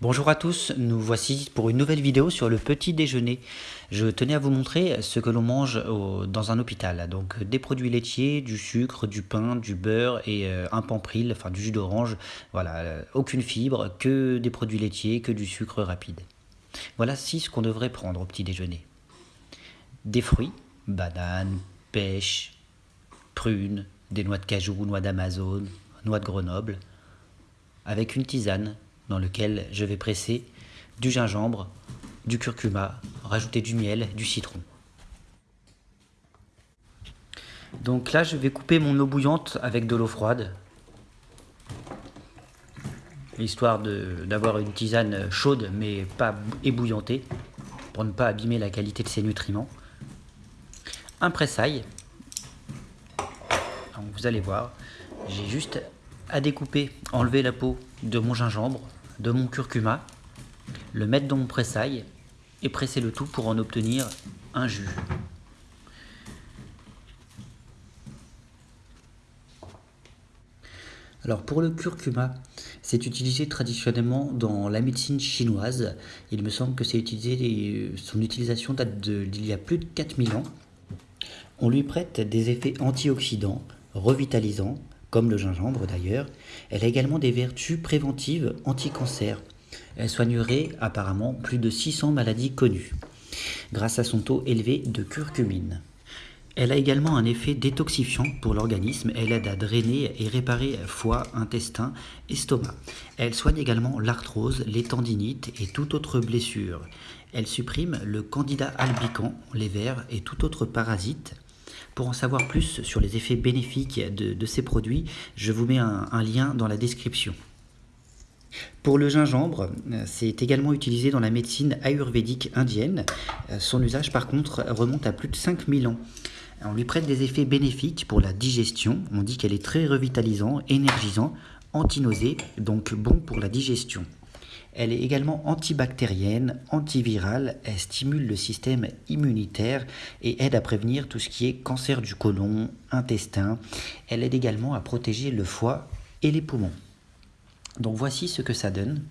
Bonjour à tous, nous voici pour une nouvelle vidéo sur le petit déjeuner. Je tenais à vous montrer ce que l'on mange dans un hôpital. Donc des produits laitiers, du sucre, du pain, du beurre et euh, un pampril, enfin du jus d'orange. Voilà, euh, aucune fibre, que des produits laitiers, que du sucre rapide. Voilà ce qu'on devrait prendre au petit déjeuner. Des fruits, bananes, pêches, prunes, des noix de cajou, noix d'Amazon, noix de Grenoble, avec une tisane dans lequel je vais presser du gingembre, du curcuma, rajouter du miel, du citron. Donc là, je vais couper mon eau bouillante avec de l'eau froide, histoire d'avoir une tisane chaude mais pas ébouillantée, pour ne pas abîmer la qualité de ses nutriments. Un pressail, vous allez voir, j'ai juste à découper, enlever la peau de mon gingembre, de mon curcuma, le mettre dans mon pressail et presser le tout pour en obtenir un jus. Alors pour le curcuma, c'est utilisé traditionnellement dans la médecine chinoise. Il me semble que c'est utilisé, son utilisation date d'il y a plus de 4000 ans. On lui prête des effets antioxydants, revitalisants, comme le gingembre d'ailleurs. Elle a également des vertus préventives anti-cancer. Elle soignerait apparemment plus de 600 maladies connues, grâce à son taux élevé de curcumine. Elle a également un effet détoxifiant pour l'organisme. Elle aide à drainer et réparer foie, intestin, estomac. Elle soigne également l'arthrose, les tendinites et toute autre blessure. Elle supprime le candida albicans, les vers et tout autre parasite. Pour en savoir plus sur les effets bénéfiques de, ces produits, je vous mets un, lien dans la description. Pour le gingembre, euh, c'est également utilisé dans la médecine ayurvédique indienne. Euh, son usage par contre remonte à plus de 5000 ans. On lui prête des effets bénéfiques pour la digestion. On dit qu'elle est très revitalisant, énergisant, antinosée, donc bon pour la digestion. Elle est également antibactérienne, antivirale, elle stimule le système immunitaire et aide à prévenir tout ce qui est cancer du côlon, intestin. Elle aide également à protéger le foie et les poumons. Donc voici ce que ça donne.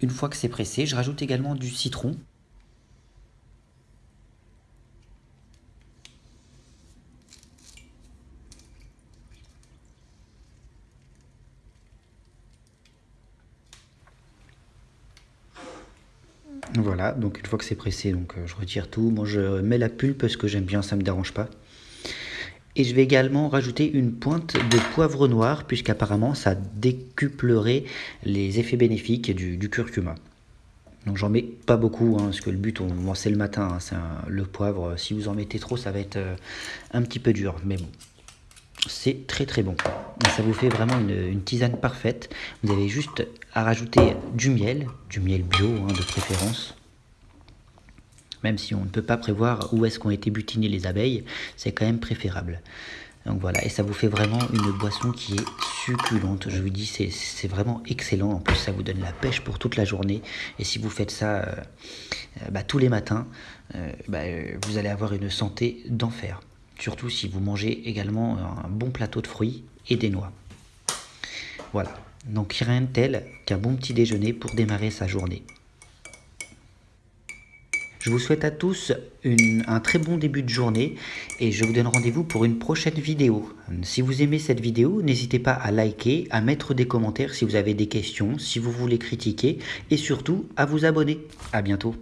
Une fois que c'est pressé, je rajoute également du citron Voilà, donc une fois que c'est pressé, donc euh, je retire tout. Moi, je mets la pulpe parce que j'aime bien, ça me dérange pas. Et je vais également rajouter une pointe de poivre noir, puisqu'apparemment ça décuplerait les effets bénéfiques du, curcuma. Donc j'en mets pas beaucoup, hein, parce que le but, on, c'est le matin, hein, c'est le poivre. Si vous en mettez trop, ça va être euh, un petit peu dur, mais bon. C'est très très bon. ça vous fait vraiment une, tisane parfaite. Vous avez juste à rajouter du miel, du miel bio hein, de préférence. Même si on ne peut pas prévoir où est-ce qu'ont été butinées les abeilles, c'est quand même préférable. Donc voilà, et ça vous fait vraiment une boisson qui est succulente. Je vous dis, c'est vraiment excellent. En plus, ça vous donne la pêche pour toute la journée. Et si vous faites ça euh, euh, bah, tous les matins, euh, bah, vous allez avoir une santé d'enfer. Surtout si vous mangez également un bon plateau de fruits et des noix. Voilà, donc rien de tel qu'un bon petit déjeuner pour démarrer sa journée. Je vous souhaite à tous un très bon début de journée et je vous donne rendez-vous pour une prochaine vidéo. Si vous aimez cette vidéo, n'hésitez pas à liker, à mettre des commentaires si vous avez des questions, si vous voulez critiquer et surtout à vous abonner. A bientôt